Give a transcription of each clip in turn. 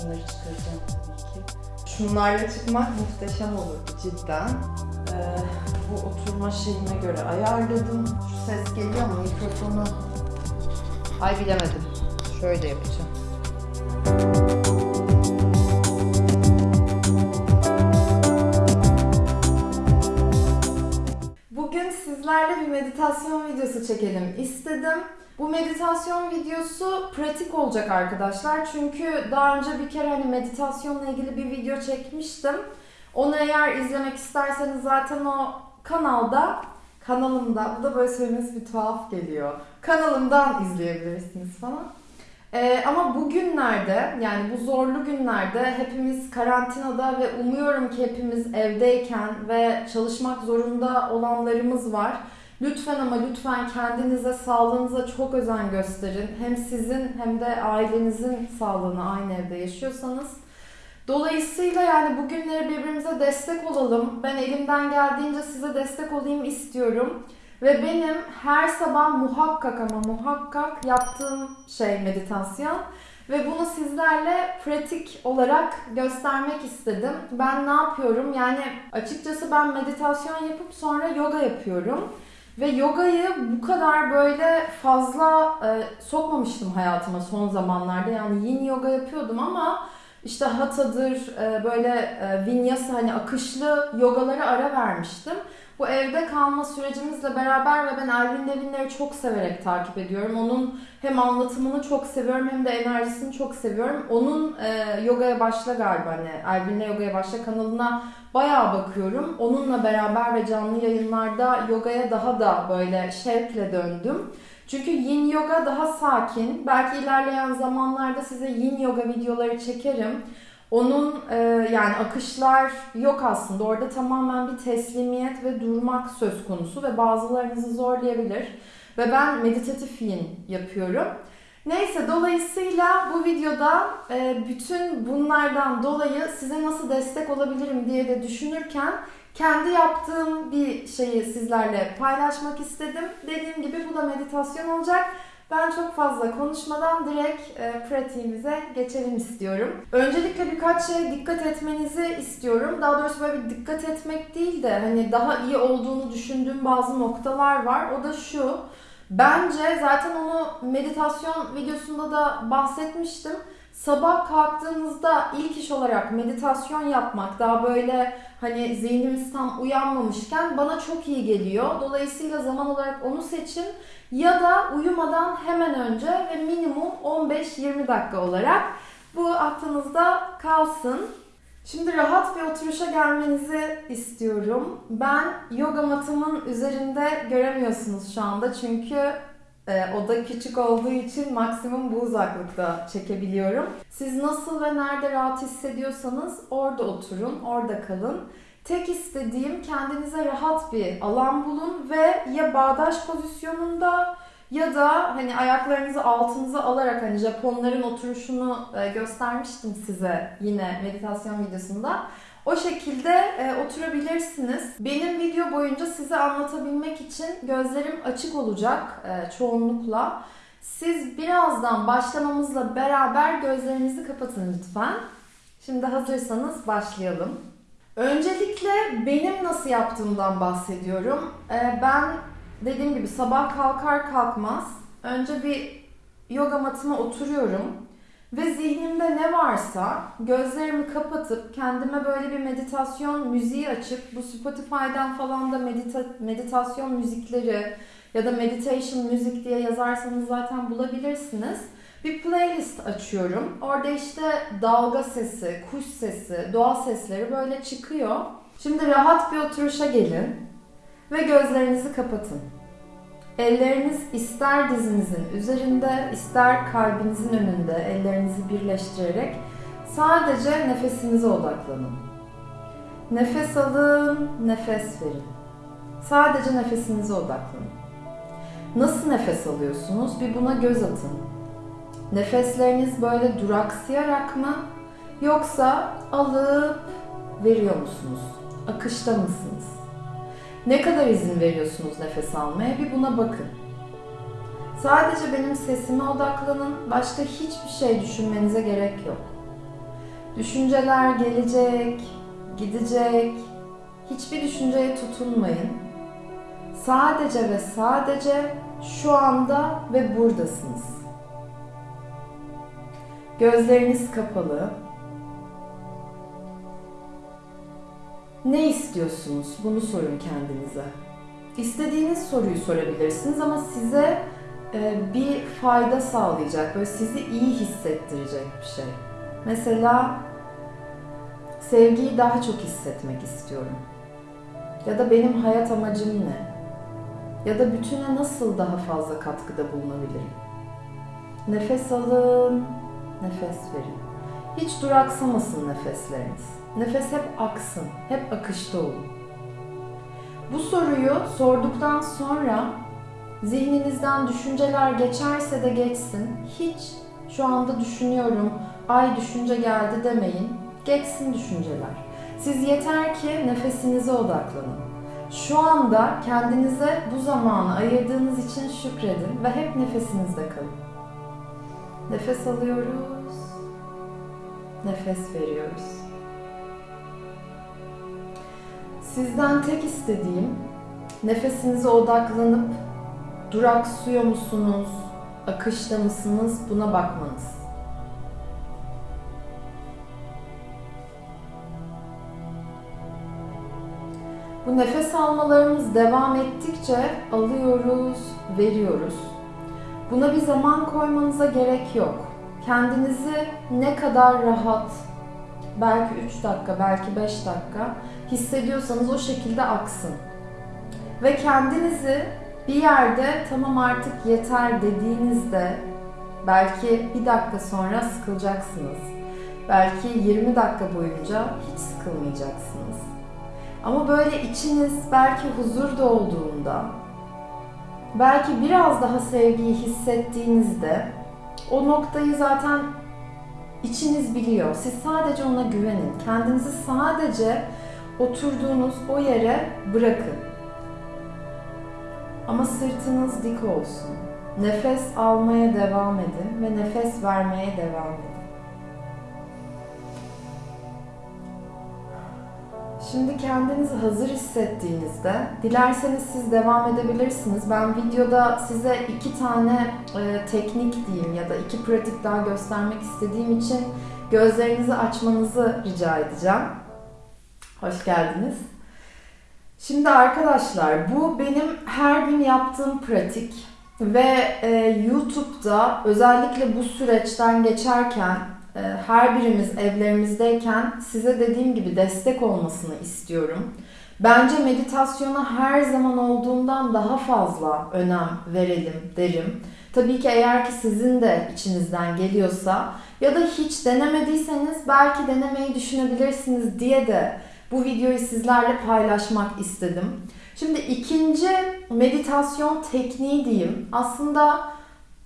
Şunları çıkaracağım tabii ki. Şunlarla çıkmak muhteşem olurdu cidden. Ee, bu oturma şeyime göre ayarladım. Şu ses geliyor mu mikrofonu? Ay bilemedim. Şöyle yapacağım. Bugün sizlerle bir meditasyon videosu çekelim istedim. Bu meditasyon videosu pratik olacak arkadaşlar. Çünkü daha önce bir kere hani meditasyonla ilgili bir video çekmiştim. Onu eğer izlemek isterseniz zaten o kanalda, kanalımda, bu da böyle söylemesi bir tuhaf geliyor. Kanalımdan izleyebilirsiniz falan. Ee, ama bugünlerde yani bu zorlu günlerde hepimiz karantinada ve umuyorum ki hepimiz evdeyken ve çalışmak zorunda olanlarımız var. Lütfen ama lütfen kendinize, sağlığınıza çok özen gösterin. Hem sizin hem de ailenizin sağlığına aynı evde yaşıyorsanız. Dolayısıyla yani bugünleri birbirimize destek olalım. Ben elimden geldiğince size destek olayım istiyorum. Ve benim her sabah muhakkak ama muhakkak yaptığım şey meditasyon. Ve bunu sizlerle pratik olarak göstermek istedim. Ben ne yapıyorum? Yani açıkçası ben meditasyon yapıp sonra yoga yapıyorum. Ve yogayı bu kadar böyle fazla e, sokmamıştım hayatıma son zamanlarda. Yani yin yoga yapıyordum ama işte hatadır, e, böyle e, vinyasa hani akışlı yogalara ara vermiştim. Bu evde kalma sürecimizle beraber ve ben Elvin Levin'leri çok severek takip ediyorum. Onun hem anlatımını çok seviyorum hem de enerjisini çok seviyorum. Onun e, yogaya başla galiba hani Elvin'le yogaya başla kanalına bayağı bakıyorum. Onunla beraber ve canlı yayınlarda yogaya daha da böyle şevkle döndüm. Çünkü yin yoga daha sakin. Belki ilerleyen zamanlarda size yin yoga videoları çekerim. Onun e, yani akışlar yok aslında. Orada tamamen bir teslimiyet ve durmak söz konusu ve bazılarınızı zorlayabilir. Ve ben meditatif yin yapıyorum. Neyse dolayısıyla bu videoda e, bütün bunlardan dolayı size nasıl destek olabilirim diye de düşünürken kendi yaptığım bir şeyi sizlerle paylaşmak istedim. Dediğim gibi bu da meditasyon olacak. Ben çok fazla konuşmadan direkt e, pratiğimize geçelim istiyorum. Öncelikle birkaç şeye dikkat etmenizi istiyorum. Daha doğrusu böyle bir dikkat etmek değil de hani daha iyi olduğunu düşündüğüm bazı noktalar var. O da şu. Bence zaten onu meditasyon videosunda da bahsetmiştim. Sabah kalktığınızda ilk iş olarak meditasyon yapmak daha böyle hani zihnimiz tam uyanmamışken bana çok iyi geliyor. Dolayısıyla zaman olarak onu seçin ya da uyumadan hemen önce ve minimum 15-20 dakika olarak bu aklınızda kalsın. Şimdi rahat bir oturuşa gelmenizi istiyorum. Ben yoga matımın üzerinde göremiyorsunuz şu anda çünkü e, oda küçük olduğu için maksimum bu uzaklıkta çekebiliyorum. Siz nasıl ve nerede rahat hissediyorsanız orada oturun, orada kalın. Tek istediğim kendinize rahat bir alan bulun ve ya bağdaş pozisyonunda ya da hani ayaklarınızı altınıza alarak hani Japonların oturuşunu e, göstermiştim size yine meditasyon videosunda. O şekilde e, oturabilirsiniz. Benim video boyunca size anlatabilmek için gözlerim açık olacak e, çoğunlukla. Siz birazdan başlamamızla beraber gözlerinizi kapatın lütfen. Şimdi hazırsanız başlayalım. Öncelikle benim nasıl yaptığımdan bahsediyorum. Ee, ben dediğim gibi sabah kalkar kalkmaz önce bir yoga matıma oturuyorum ve zihnimde ne varsa gözlerimi kapatıp kendime böyle bir meditasyon müziği açıp bu Spotify'dan falan da medita- meditasyon müzikleri ya da meditation müzik diye yazarsanız zaten bulabilirsiniz. Bir playlist açıyorum. Orada işte dalga sesi, kuş sesi, doğa sesleri böyle çıkıyor. Şimdi rahat bir oturuşa gelin ve gözlerinizi kapatın. Elleriniz ister dizinizin üzerinde, ister kalbinizin önünde ellerinizi birleştirerek sadece nefesinize odaklanın. Nefes alın, nefes verin. Sadece nefesinize odaklanın. Nasıl nefes alıyorsunuz? Bir buna göz atın. Nefesleriniz böyle duraksayarak mı yoksa alıp veriyor musunuz? Akışta mısınız? Ne kadar izin veriyorsunuz nefes almaya bir buna bakın. Sadece benim sesime odaklanın, başka hiçbir şey düşünmenize gerek yok. Düşünceler gelecek, gidecek. Hiçbir düşünceye tutunmayın. Sadece ve sadece şu anda ve buradasınız. Gözleriniz kapalı. Ne istiyorsunuz? Bunu sorun kendinize. İstediğiniz soruyu sorabilirsiniz ama size e, bir fayda sağlayacak, böyle sizi iyi hissettirecek bir şey. Mesela sevgiyi daha çok hissetmek istiyorum. Ya da benim hayat amacım ne? Ya da bütüne nasıl daha fazla katkıda bulunabilirim? Nefes alın, nefes verin. Hiç duraksamasın nefesleriniz. Nefes hep aksın, hep akışta olun. Bu soruyu sorduktan sonra zihninizden düşünceler geçerse de geçsin. Hiç şu anda düşünüyorum, ay düşünce geldi demeyin. Geçsin düşünceler. Siz yeter ki nefesinize odaklanın. Şu anda kendinize bu zamanı ayırdığınız için şükredin ve hep nefesinizde kalın. Nefes alıyoruz. Nefes veriyoruz. Sizden tek istediğim nefesinize odaklanıp duraksıyor musunuz, akışta mısınız buna bakmanız. Bu nefes almalarımız devam ettikçe alıyoruz, veriyoruz. Buna bir zaman koymanıza gerek yok. Kendinizi ne kadar rahat, belki 3 dakika, belki 5 dakika hissediyorsanız o şekilde aksın. Ve kendinizi bir yerde tamam artık yeter dediğinizde belki bir dakika sonra sıkılacaksınız. Belki 20 dakika boyunca hiç sıkılmayacaksınız. Ama böyle içiniz belki huzur dolduğunda, belki biraz daha sevgiyi hissettiğinizde o noktayı zaten içiniz biliyor. Siz sadece ona güvenin. Kendinizi sadece oturduğunuz o yere bırakın. Ama sırtınız dik olsun. Nefes almaya devam edin ve nefes vermeye devam edin. Şimdi kendinizi hazır hissettiğinizde dilerseniz siz devam edebilirsiniz. Ben videoda size iki tane e, teknik diyeyim ya da iki pratik daha göstermek istediğim için gözlerinizi açmanızı rica edeceğim. Hoş geldiniz. Şimdi arkadaşlar bu benim her gün yaptığım pratik ve e, YouTube'da özellikle bu süreçten geçerken e, her birimiz evlerimizdeyken size dediğim gibi destek olmasını istiyorum. Bence meditasyona her zaman olduğundan daha fazla önem verelim derim. Tabii ki eğer ki sizin de içinizden geliyorsa ya da hiç denemediyseniz belki denemeyi düşünebilirsiniz diye de bu videoyu sizlerle paylaşmak istedim. Şimdi ikinci meditasyon tekniği diyeyim. Aslında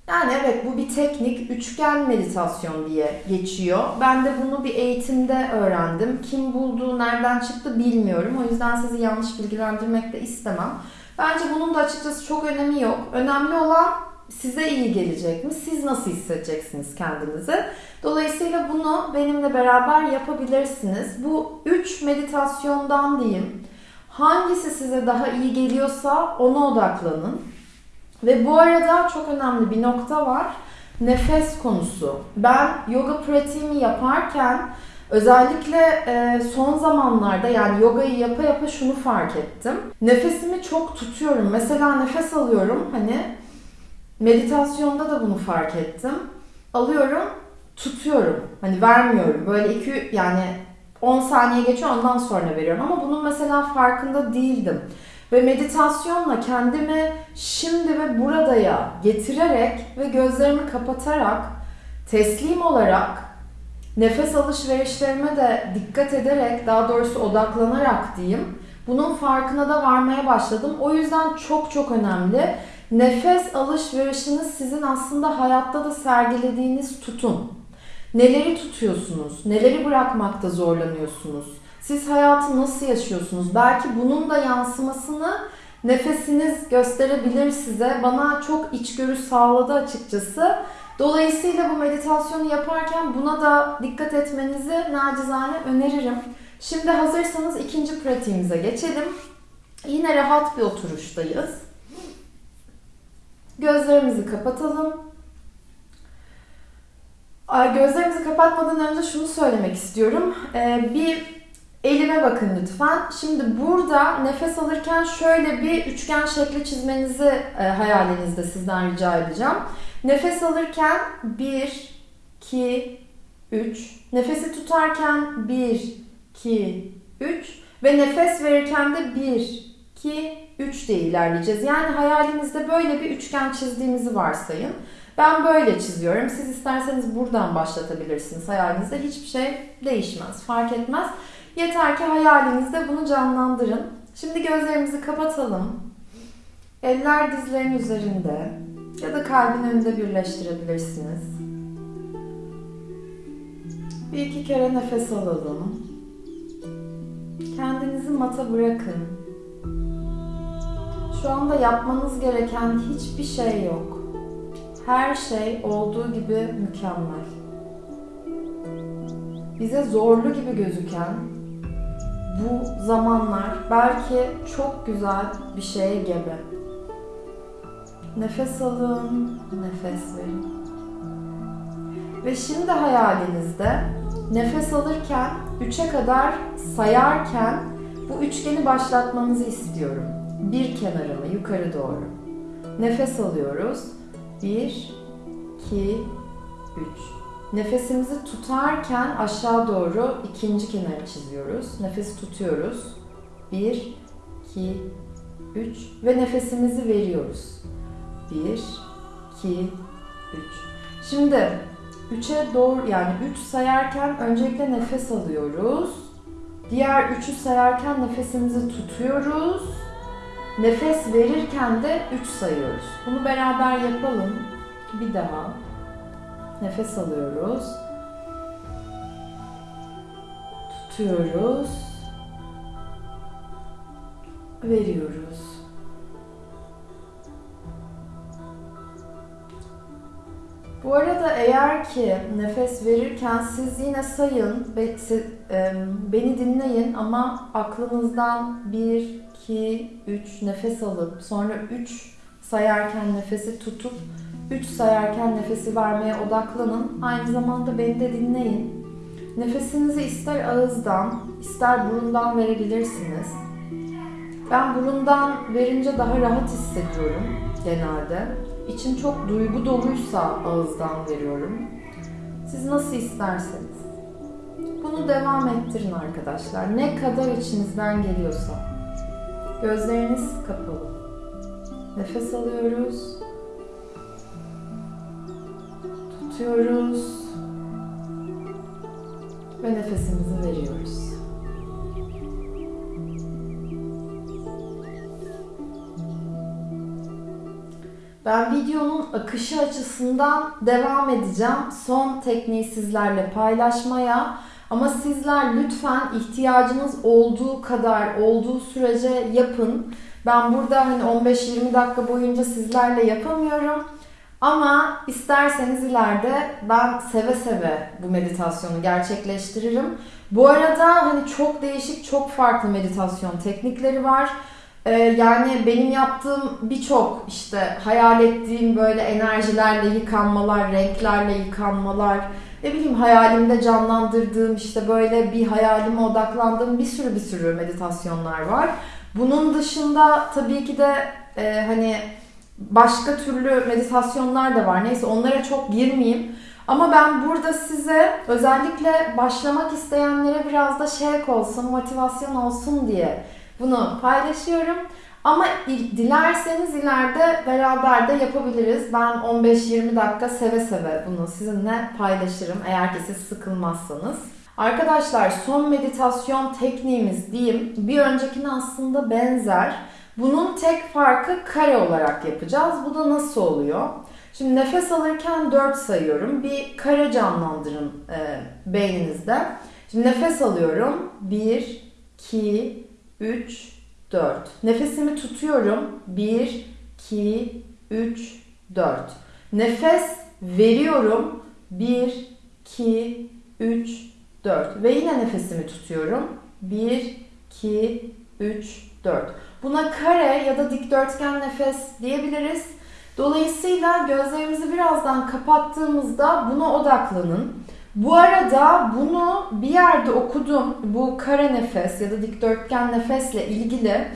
yani evet bu bir teknik üçgen meditasyon diye geçiyor. Ben de bunu bir eğitimde öğrendim. Kim buldu, nereden çıktı bilmiyorum. O yüzden sizi yanlış bilgilendirmek de istemem. Bence bunun da açıkçası çok önemi yok. Önemli olan size iyi gelecek mi? Siz nasıl hissedeceksiniz kendinizi? Dolayısıyla bunu benimle beraber yapabilirsiniz. Bu üç meditasyondan diyeyim. Hangisi size daha iyi geliyorsa ona odaklanın. Ve bu arada çok önemli bir nokta var. Nefes konusu. Ben yoga pratiğimi yaparken özellikle e, son zamanlarda yani yogayı yapa yapa şunu fark ettim. Nefesimi çok tutuyorum. Mesela nefes alıyorum hani meditasyonda da bunu fark ettim. Alıyorum, tutuyorum. Hani vermiyorum. Böyle iki yani 10 saniye geçiyor ondan sonra veriyorum. Ama bunun mesela farkında değildim. Ve meditasyonla kendimi şimdi ve buradaya getirerek ve gözlerimi kapatarak teslim olarak nefes alışverişlerime de dikkat ederek daha doğrusu odaklanarak diyeyim bunun farkına da varmaya başladım. O yüzden çok çok önemli. Nefes alışverişiniz sizin aslında hayatta da sergilediğiniz tutun. Neleri tutuyorsunuz? Neleri bırakmakta zorlanıyorsunuz? Siz hayatı nasıl yaşıyorsunuz? Belki bunun da yansımasını nefesiniz gösterebilir size. Bana çok içgörü sağladı açıkçası. Dolayısıyla bu meditasyonu yaparken buna da dikkat etmenizi nacizane öneririm. Şimdi hazırsanız ikinci pratiğimize geçelim. Yine rahat bir oturuştayız. Gözlerimizi kapatalım. Gözlerimizi kapatmadan önce şunu söylemek istiyorum. Ee, bir elime bakın lütfen. Şimdi burada nefes alırken şöyle bir üçgen şekli çizmenizi e, hayalinizde sizden rica edeceğim. Nefes alırken 1, 2, 3. Nefesi tutarken 1, 2, 3. Ve nefes verirken de 1, 2, 3 diye ilerleyeceğiz. Yani hayalinizde böyle bir üçgen çizdiğimizi varsayın. Ben böyle çiziyorum. Siz isterseniz buradan başlatabilirsiniz hayalinizde. Hiçbir şey değişmez, fark etmez. Yeter ki hayalinizde bunu canlandırın. Şimdi gözlerimizi kapatalım. Eller dizlerin üzerinde ya da kalbin önünde birleştirebilirsiniz. Bir iki kere nefes alalım. Kendinizi mata bırakın. Şu anda yapmanız gereken hiçbir şey yok. Her şey olduğu gibi mükemmel. Bize zorlu gibi gözüken bu zamanlar belki çok güzel bir şeye gebe. Nefes alın, nefes verin. Ve şimdi hayalinizde nefes alırken 3'e kadar sayarken bu üçgeni başlatmanızı istiyorum. Bir kenarına yukarı doğru. Nefes alıyoruz. 1 2 3 Nefesimizi tutarken aşağı doğru ikinci kenarı çiziyoruz. Nefesi tutuyoruz. 1 2 3 ve nefesimizi veriyoruz. 1 2 3 Şimdi 3'e doğru yani 3 sayarken öncelikle nefes alıyoruz. Diğer 3'ü sayarken nefesimizi tutuyoruz. Nefes verirken de 3 sayıyoruz. Bunu beraber yapalım. Bir daha. Nefes alıyoruz. Tutuyoruz. Veriyoruz. Bu arada eğer ki nefes verirken siz yine sayın beni dinleyin ama aklınızdan 1, 2, 3 nefes alıp sonra 3 sayarken nefesi tutup 3 sayarken nefesi vermeye odaklanın. Aynı zamanda beni de dinleyin. Nefesinizi ister ağızdan, ister burundan verebilirsiniz. Ben burundan verince daha rahat hissediyorum genelde. İçim çok duygu doluysa ağızdan veriyorum. Siz nasıl isterseniz. Bunu devam ettirin arkadaşlar. Ne kadar içinizden geliyorsa. Gözleriniz kapalı. Nefes alıyoruz. Tutuyoruz. Ve nefesimizi veriyoruz. Ben videonun akışı açısından devam edeceğim. Son tekniği sizlerle paylaşmaya. Ama sizler lütfen ihtiyacınız olduğu kadar, olduğu sürece yapın. Ben burada hani 15-20 dakika boyunca sizlerle yapamıyorum. Ama isterseniz ileride ben seve seve bu meditasyonu gerçekleştiririm. Bu arada hani çok değişik, çok farklı meditasyon teknikleri var. Ee, yani benim yaptığım birçok işte hayal ettiğim böyle enerjilerle yıkanmalar, renklerle yıkanmalar, ne bileyim hayalimde canlandırdığım işte böyle bir hayalime odaklandığım bir sürü bir sürü meditasyonlar var. Bunun dışında tabii ki de e, hani başka türlü meditasyonlar da var. Neyse onlara çok girmeyeyim. Ama ben burada size özellikle başlamak isteyenlere biraz da şevk olsun, motivasyon olsun diye bunu paylaşıyorum. Ama dilerseniz ileride beraber de yapabiliriz. Ben 15-20 dakika seve seve bunu sizinle paylaşırım eğer ki siz sıkılmazsanız. Arkadaşlar son meditasyon tekniğimiz diyeyim bir öncekine aslında benzer. Bunun tek farkı kare olarak yapacağız. Bu da nasıl oluyor? Şimdi nefes alırken 4 sayıyorum. Bir kare canlandırın e, beyninizde. Şimdi nefes alıyorum. 1, 2, 3, 4. Nefesimi tutuyorum. 1, 2, 3, 4. Nefes Veriyorum. 1, 2, 3, 4. Ve yine nefesimi tutuyorum. 1, 2, 3, 4. Buna kare ya da dikdörtgen nefes diyebiliriz. Dolayısıyla gözlerimizi birazdan kapattığımızda buna odaklanın. Bu arada bunu bir yerde okudum. Bu kare nefes ya da dikdörtgen nefesle ilgili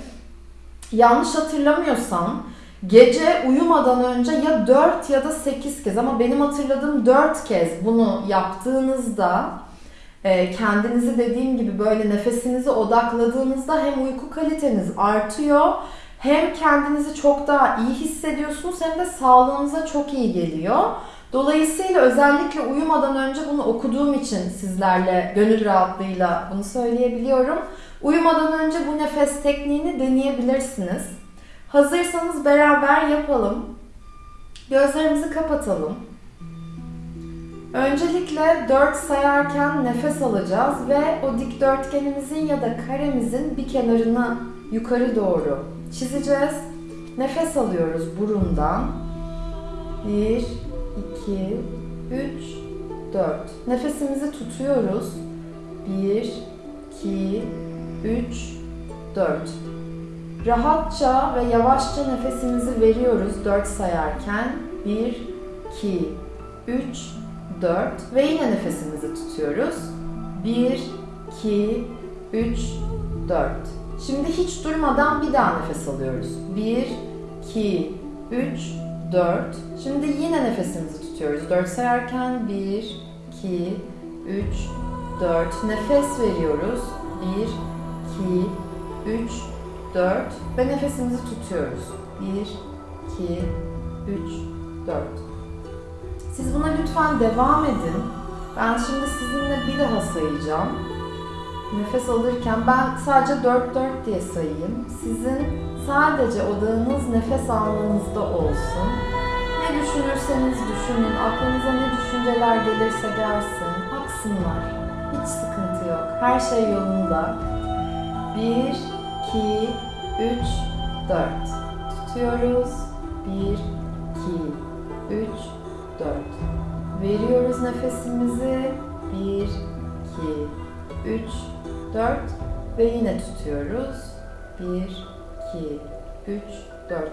yanlış hatırlamıyorsam gece uyumadan önce ya 4 ya da 8 kez ama benim hatırladığım 4 kez bunu yaptığınızda e, kendinizi dediğim gibi böyle nefesinize odakladığınızda hem uyku kaliteniz artıyor hem kendinizi çok daha iyi hissediyorsunuz hem de sağlığınıza çok iyi geliyor. Dolayısıyla özellikle uyumadan önce bunu okuduğum için sizlerle gönül rahatlığıyla bunu söyleyebiliyorum. Uyumadan önce bu nefes tekniğini deneyebilirsiniz. Hazırsanız beraber yapalım. Gözlerimizi kapatalım. Öncelikle 4 sayarken nefes alacağız ve o dikdörtgenimizin ya da karemizin bir kenarını yukarı doğru çizeceğiz. Nefes alıyoruz burundan. 1, 2, 3, 4. Nefesimizi tutuyoruz. 1, 2, 3, 4. Rahatça ve yavaşça nefesimizi veriyoruz 4 sayarken. 1, 2, 3, 4 ve yine nefesimizi tutuyoruz. 1, 2, 3, 4. Şimdi hiç durmadan bir daha nefes alıyoruz. 1, 2, 3, 4. Şimdi yine nefesimizi tutuyoruz. 4 sayarken 1, 2, 3, 4. Nefes veriyoruz. 1, 2, 3, 4. Ve nefesimizi tutuyoruz. 1, 2, 3, 4. Siz buna lütfen devam edin. Ben şimdi sizinle bir daha sayacağım. Nefes alırken ben sadece 4-4 diye sayayım. Sizin sadece odağınız nefes almanızda olsun. Düşünürseniz düşünün, aklınıza ne düşünceler gelirse gelsin, aksınlar. Hiç sıkıntı yok. Her şey yolunda. 1, 2, 3, 4. Tutuyoruz. 1, 2, 3, 4. Veriyoruz nefesimizi. 1, 2, 3, 4 ve yine tutuyoruz. 1, 2, 3, 4.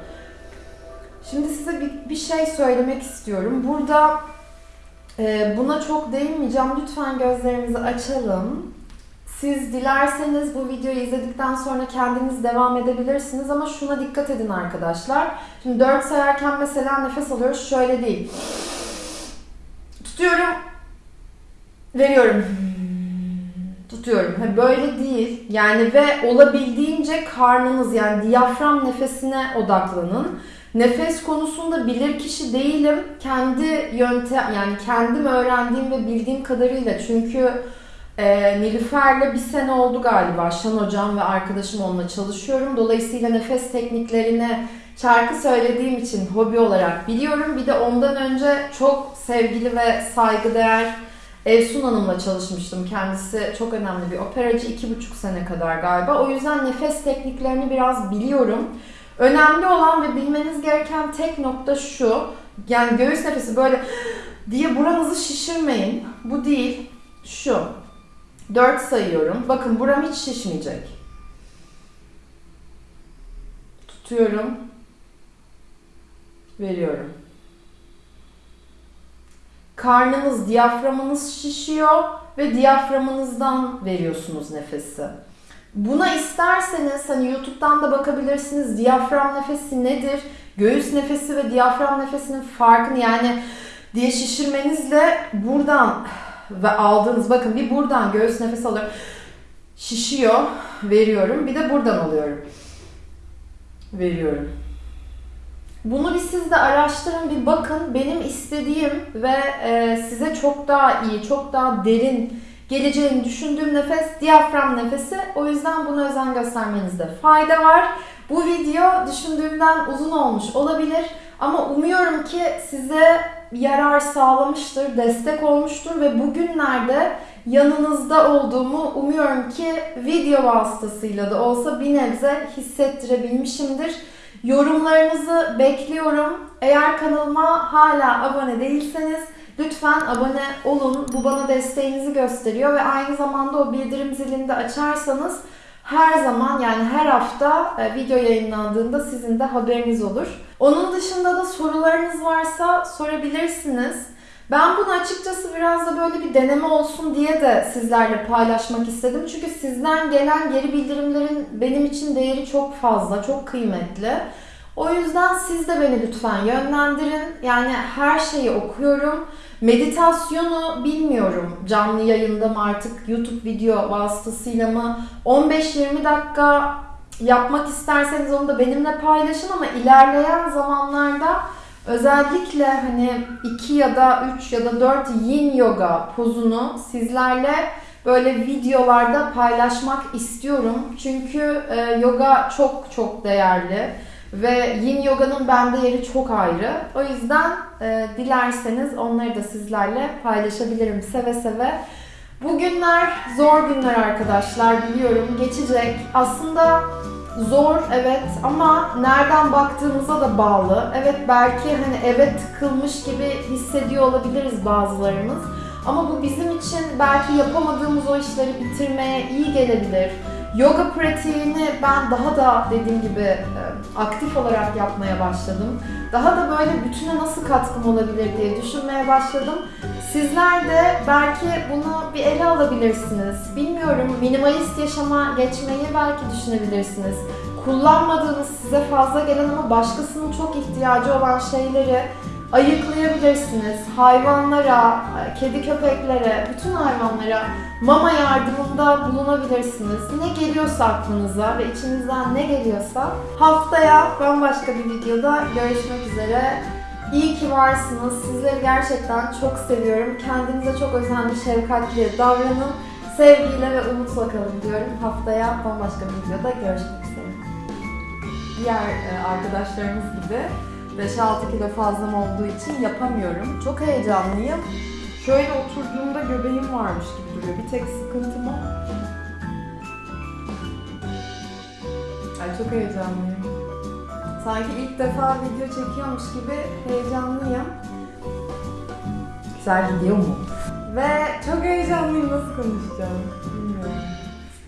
Şimdi size bir, bir şey söylemek istiyorum. Burada e, buna çok değinmeyeceğim. Lütfen gözlerimizi açalım. Siz dilerseniz bu videoyu izledikten sonra kendiniz devam edebilirsiniz ama şuna dikkat edin arkadaşlar. Şimdi 4 sayarken mesela nefes alıyoruz. Şöyle değil. Tutuyorum. Veriyorum tutuyorum. Ha, böyle değil. Yani ve olabildiğince karnınız yani diyafram nefesine odaklanın. Nefes konusunda bilir kişi değilim. Kendi yöntem yani kendim öğrendiğim ve bildiğim kadarıyla çünkü e, Nilüfer'le bir sene oldu galiba. Şan hocam ve arkadaşım onunla çalışıyorum. Dolayısıyla nefes tekniklerini şarkı söylediğim için hobi olarak biliyorum. Bir de ondan önce çok sevgili ve saygıdeğer Evsun Hanım'la çalışmıştım. Kendisi çok önemli bir operacı. iki buçuk sene kadar galiba. O yüzden nefes tekniklerini biraz biliyorum. Önemli olan ve bilmeniz gereken tek nokta şu. Yani göğüs nefesi böyle diye buranızı şişirmeyin. Bu değil. Şu. 4 sayıyorum. Bakın buram hiç şişmeyecek. Tutuyorum. Veriyorum. Karnınız, diyaframınız şişiyor ve diyaframınızdan veriyorsunuz nefesi. Buna isterseniz hani YouTube'dan da bakabilirsiniz. Diyafram nefesi nedir? Göğüs nefesi ve diyafram nefesinin farkını yani diye şişirmenizle buradan ve aldığınız bakın bir buradan göğüs nefes alıyorum. Şişiyor, veriyorum. Bir de buradan alıyorum. Veriyorum. Bunu bir siz de araştırın, bir bakın. Benim istediğim ve e, size çok daha iyi, çok daha derin geleceğini düşündüğüm nefes diyafram nefesi. O yüzden buna özen göstermenizde fayda var. Bu video düşündüğümden uzun olmuş olabilir ama umuyorum ki size yarar sağlamıştır, destek olmuştur ve bugünlerde yanınızda olduğumu umuyorum ki video vasıtasıyla da olsa bir nebze hissettirebilmişimdir. Yorumlarınızı bekliyorum. Eğer kanalıma hala abone değilseniz lütfen abone olun. Bu bana desteğinizi gösteriyor ve aynı zamanda o bildirim zilini de açarsanız her zaman yani her hafta e, video yayınlandığında sizin de haberiniz olur. Onun dışında da sorularınız varsa sorabilirsiniz. Ben bunu açıkçası biraz da böyle bir deneme olsun diye de sizlerle paylaşmak istedim. Çünkü sizden gelen geri bildirimlerin benim için değeri çok fazla, çok kıymetli. O yüzden siz de beni lütfen yönlendirin. Yani her şeyi okuyorum. Meditasyonu bilmiyorum. Canlı yayında mı artık YouTube video vasıtasıyla mı 15-20 dakika yapmak isterseniz onu da benimle paylaşın ama ilerleyen zamanlarda özellikle hani 2 ya da 3 ya da 4 yin yoga pozunu sizlerle böyle videolarda paylaşmak istiyorum. Çünkü e, yoga çok çok değerli ve yin yoganın bende yeri çok ayrı. O yüzden e, dilerseniz onları da sizlerle paylaşabilirim seve seve. Bugünler zor günler arkadaşlar biliyorum geçecek. Aslında zor evet ama nereden baktığımıza da bağlı. Evet belki hani eve tıkılmış gibi hissediyor olabiliriz bazılarımız. Ama bu bizim için belki yapamadığımız o işleri bitirmeye iyi gelebilir. Yoga pratiğini ben daha da dediğim gibi e, aktif olarak yapmaya başladım. Daha da böyle bütüne nasıl katkım olabilir diye düşünmeye başladım. Sizler de belki bunu bir ele alabilirsiniz. Bilmiyorum minimalist yaşama geçmeyi belki düşünebilirsiniz. Kullanmadığınız size fazla gelen ama başkasının çok ihtiyacı olan şeyleri ayıklayabilirsiniz. Hayvanlara, kedi köpeklere, bütün hayvanlara mama yardımında bulunabilirsiniz. Ne geliyorsa aklınıza ve içinizden ne geliyorsa haftaya bambaşka bir videoda görüşmek üzere. İyi ki varsınız. Sizleri gerçekten çok seviyorum. Kendinize çok özenli, şefkatli davranın. Sevgiyle ve umutla kalın diyorum. Haftaya bambaşka bir videoda görüşmek üzere. Diğer e, arkadaşlarımız gibi 5-6 kilo fazlam olduğu için yapamıyorum. Çok heyecanlıyım. Şöyle oturduğumda göbeğim varmış gibi duruyor. Bir tek sıkıntım o. Ay çok heyecanlıyım. Sanki ilk defa video çekiyormuş gibi heyecanlıyım. Güzel gidiyor mu? Ve çok heyecanlıyım nasıl konuşacağım.